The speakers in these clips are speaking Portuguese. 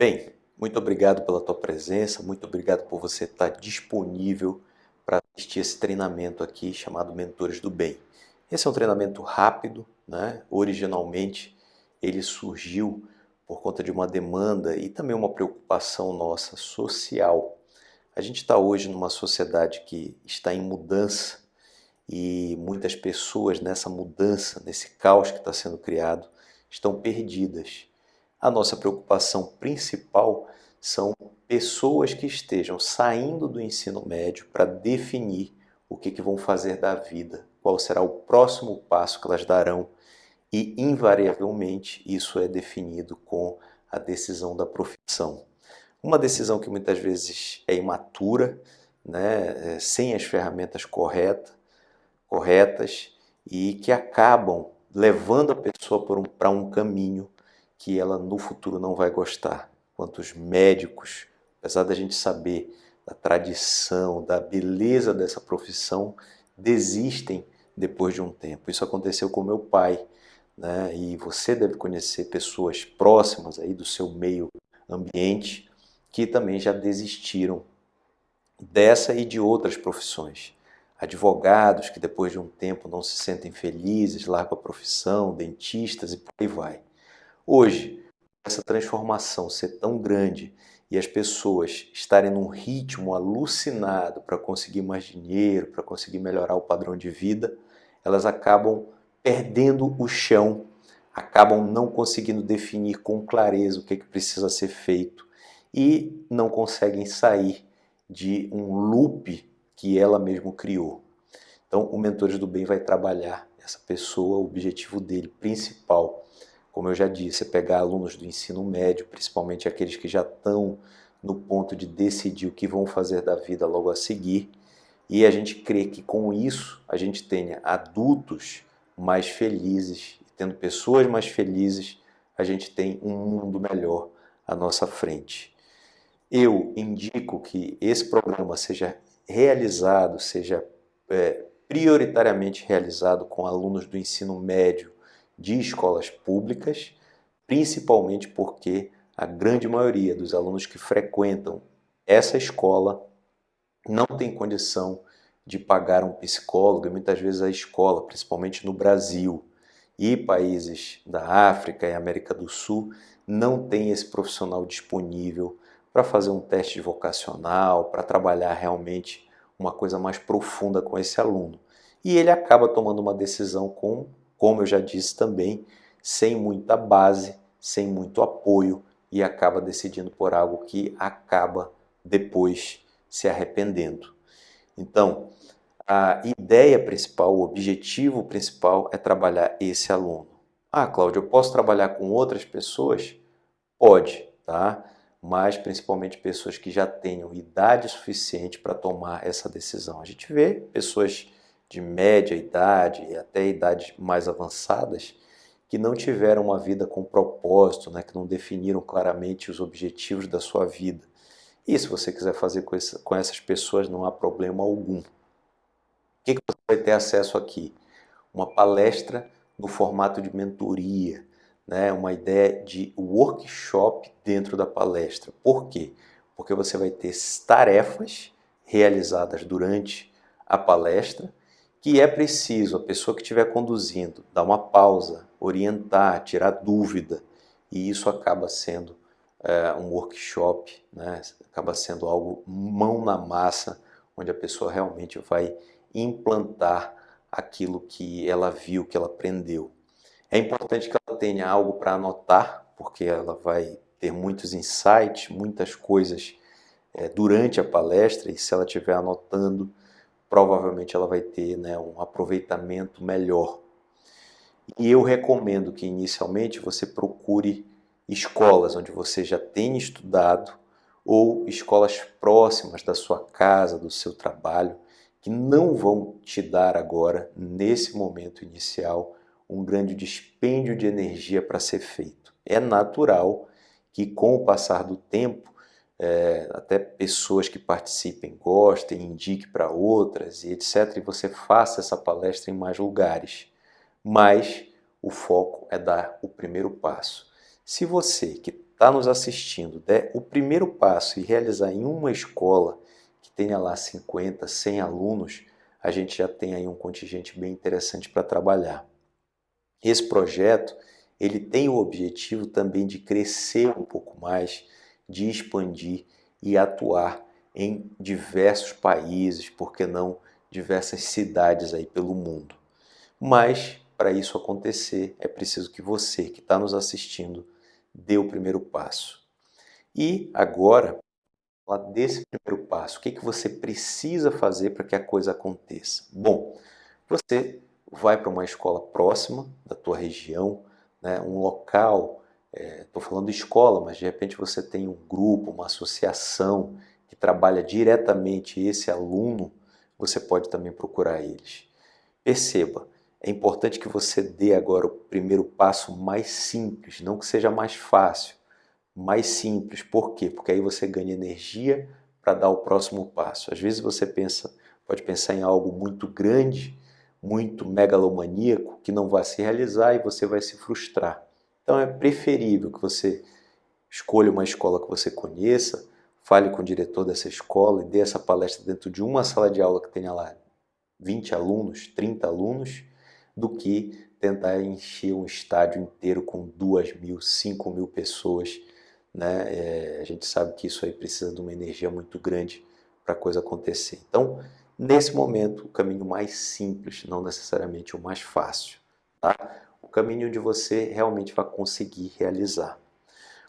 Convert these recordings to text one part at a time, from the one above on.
Bem, muito obrigado pela tua presença, muito obrigado por você estar disponível para assistir esse treinamento aqui chamado Mentores do Bem. Esse é um treinamento rápido, né? originalmente ele surgiu por conta de uma demanda e também uma preocupação nossa social. A gente está hoje numa sociedade que está em mudança e muitas pessoas nessa mudança, nesse caos que está sendo criado, estão perdidas a nossa preocupação principal são pessoas que estejam saindo do ensino médio para definir o que, que vão fazer da vida, qual será o próximo passo que elas darão e, invariavelmente, isso é definido com a decisão da profissão. Uma decisão que muitas vezes é imatura, né, é, sem as ferramentas correta, corretas e que acabam levando a pessoa para um, um caminho que ela no futuro não vai gostar. Quantos médicos, apesar da gente saber da tradição, da beleza dessa profissão, desistem depois de um tempo. Isso aconteceu com meu pai, né? E você deve conhecer pessoas próximas aí do seu meio ambiente que também já desistiram dessa e de outras profissões. Advogados que depois de um tempo não se sentem felizes, largam a profissão, dentistas e por aí vai. Hoje, essa transformação ser tão grande e as pessoas estarem num ritmo alucinado para conseguir mais dinheiro, para conseguir melhorar o padrão de vida, elas acabam perdendo o chão, acabam não conseguindo definir com clareza o que, é que precisa ser feito e não conseguem sair de um loop que ela mesmo criou. Então, o Mentores do Bem vai trabalhar essa pessoa, o objetivo dele principal como eu já disse, é pegar alunos do ensino médio, principalmente aqueles que já estão no ponto de decidir o que vão fazer da vida logo a seguir, e a gente crê que com isso a gente tenha adultos mais felizes, tendo pessoas mais felizes, a gente tem um mundo melhor à nossa frente. Eu indico que esse programa seja realizado, seja é, prioritariamente realizado com alunos do ensino médio, de escolas públicas, principalmente porque a grande maioria dos alunos que frequentam essa escola não tem condição de pagar um psicólogo e muitas vezes a escola, principalmente no Brasil e países da África e América do Sul, não tem esse profissional disponível para fazer um teste vocacional, para trabalhar realmente uma coisa mais profunda com esse aluno. E ele acaba tomando uma decisão com como eu já disse também, sem muita base, sem muito apoio e acaba decidindo por algo que acaba depois se arrependendo. Então, a ideia principal, o objetivo principal é trabalhar esse aluno. Ah, Cláudio, eu posso trabalhar com outras pessoas? Pode, tá? Mas principalmente pessoas que já tenham idade suficiente para tomar essa decisão. A gente vê pessoas de média idade e até idades mais avançadas que não tiveram uma vida com propósito, né, que não definiram claramente os objetivos da sua vida. E se você quiser fazer com, com essas pessoas, não há problema algum. O que, que você vai ter acesso aqui? Uma palestra no formato de mentoria, né, uma ideia de workshop dentro da palestra. Por quê? Porque você vai ter tarefas realizadas durante a palestra que é preciso a pessoa que estiver conduzindo dar uma pausa, orientar, tirar dúvida, e isso acaba sendo é, um workshop, né? acaba sendo algo mão na massa, onde a pessoa realmente vai implantar aquilo que ela viu, que ela aprendeu. É importante que ela tenha algo para anotar, porque ela vai ter muitos insights, muitas coisas é, durante a palestra, e se ela estiver anotando, provavelmente ela vai ter né, um aproveitamento melhor. E eu recomendo que inicialmente você procure escolas onde você já tenha estudado ou escolas próximas da sua casa, do seu trabalho, que não vão te dar agora, nesse momento inicial, um grande dispêndio de energia para ser feito. É natural que com o passar do tempo é, até pessoas que participem gostem, indique para outras e etc. E você faça essa palestra em mais lugares. Mas o foco é dar o primeiro passo. Se você que está nos assistindo der o primeiro passo e realizar em uma escola que tenha lá 50, 100 alunos, a gente já tem aí um contingente bem interessante para trabalhar. Esse projeto ele tem o objetivo também de crescer um pouco mais, de expandir e atuar em diversos países, por que não diversas cidades aí pelo mundo. Mas para isso acontecer é preciso que você que está nos assistindo dê o primeiro passo. E agora, desse primeiro passo, o que, que você precisa fazer para que a coisa aconteça? Bom, você vai para uma escola próxima da tua região, né, um local, estou é, falando de escola, mas de repente você tem um grupo, uma associação que trabalha diretamente esse aluno, você pode também procurar eles. Perceba, é importante que você dê agora o primeiro passo mais simples, não que seja mais fácil, mais simples. Por quê? Porque aí você ganha energia para dar o próximo passo. Às vezes você pensa, pode pensar em algo muito grande, muito megalomaníaco, que não vai se realizar e você vai se frustrar. Então é preferível que você escolha uma escola que você conheça, fale com o diretor dessa escola e dê essa palestra dentro de uma sala de aula que tenha lá 20 alunos, 30 alunos, do que tentar encher um estádio inteiro com duas mil, cinco mil pessoas. Né? É, a gente sabe que isso aí precisa de uma energia muito grande para a coisa acontecer. Então, nesse momento, o caminho mais simples, não necessariamente o mais fácil. Tá? O caminho onde você realmente vai conseguir realizar.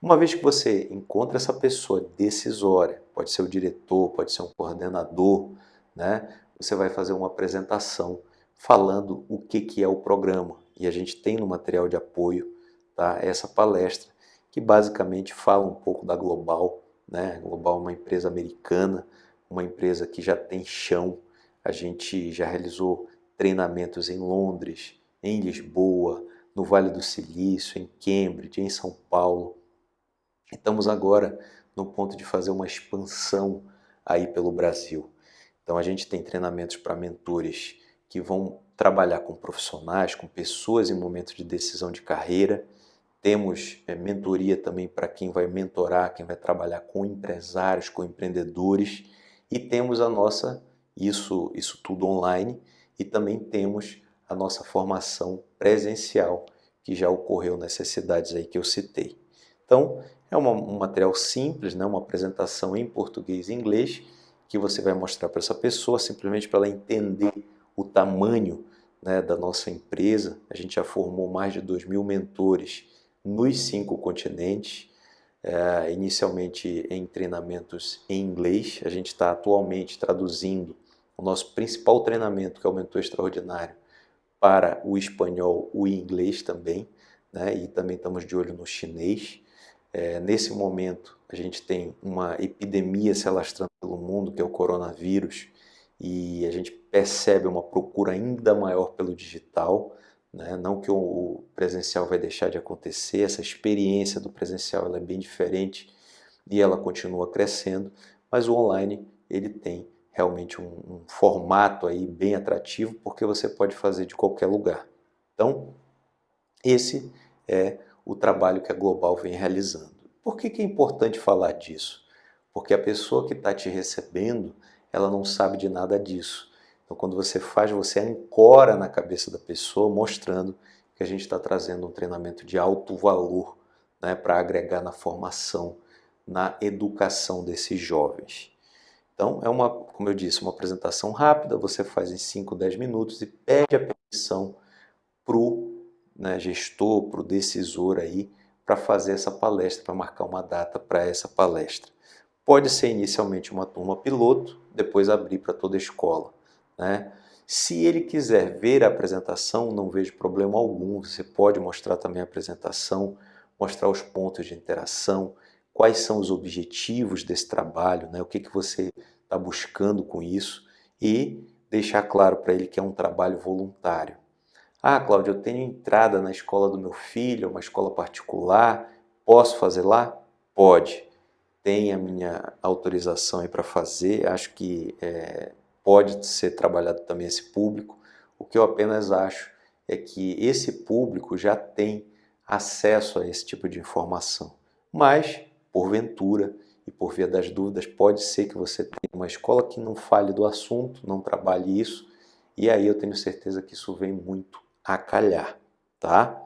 Uma vez que você encontra essa pessoa decisória, pode ser o diretor, pode ser um coordenador, né? você vai fazer uma apresentação falando o que, que é o programa. E a gente tem no material de apoio tá, essa palestra, que basicamente fala um pouco da Global. Né? Global é uma empresa americana, uma empresa que já tem chão. A gente já realizou treinamentos em Londres, em Lisboa, no Vale do Silício, em Cambridge, em São Paulo. Estamos agora no ponto de fazer uma expansão aí pelo Brasil. Então a gente tem treinamentos para mentores que vão trabalhar com profissionais, com pessoas em momentos de decisão de carreira. Temos é, mentoria também para quem vai mentorar, quem vai trabalhar com empresários, com empreendedores. E temos a nossa, isso, isso tudo online, e também temos a nossa formação presencial, que já ocorreu necessidades aí que eu citei. Então, é uma, um material simples, né? uma apresentação em português e inglês, que você vai mostrar para essa pessoa, simplesmente para ela entender o tamanho né, da nossa empresa. A gente já formou mais de 2 mil mentores nos cinco continentes, é, inicialmente em treinamentos em inglês. A gente está atualmente traduzindo o nosso principal treinamento, que é o Mentor Extraordinário, para o espanhol, o inglês também, né, e também estamos de olho no chinês. É, nesse momento, a gente tem uma epidemia se alastrando pelo mundo, que é o coronavírus, e a gente percebe uma procura ainda maior pelo digital, né? não que o presencial vai deixar de acontecer, essa experiência do presencial é bem diferente e ela continua crescendo, mas o online ele tem realmente um, um formato aí bem atrativo porque você pode fazer de qualquer lugar. Então, esse é o trabalho que a Global vem realizando. Por que, que é importante falar disso? Porque a pessoa que está te recebendo, ela não sabe de nada disso. Então, quando você faz, você ancora na cabeça da pessoa, mostrando que a gente está trazendo um treinamento de alto valor né, para agregar na formação, na educação desses jovens. Então, é uma, como eu disse, uma apresentação rápida, você faz em 5, 10 minutos e pede a permissão para o né, gestor, para o decisor aí, para fazer essa palestra, para marcar uma data para essa palestra. Pode ser inicialmente uma turma piloto, depois abrir para toda a escola. Né? Se ele quiser ver a apresentação, não vejo problema algum. Você pode mostrar também a apresentação, mostrar os pontos de interação, quais são os objetivos desse trabalho, né? o que, que você está buscando com isso e deixar claro para ele que é um trabalho voluntário. Ah, Cláudio, eu tenho entrada na escola do meu filho, uma escola particular, posso fazer lá? Pode tem a minha autorização aí para fazer, acho que é, pode ser trabalhado também esse público. O que eu apenas acho é que esse público já tem acesso a esse tipo de informação. Mas, porventura e por via das dúvidas, pode ser que você tenha uma escola que não fale do assunto, não trabalhe isso, e aí eu tenho certeza que isso vem muito a calhar, tá?